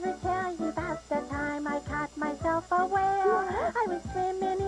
never tell you about the time I caught myself away. I was swimming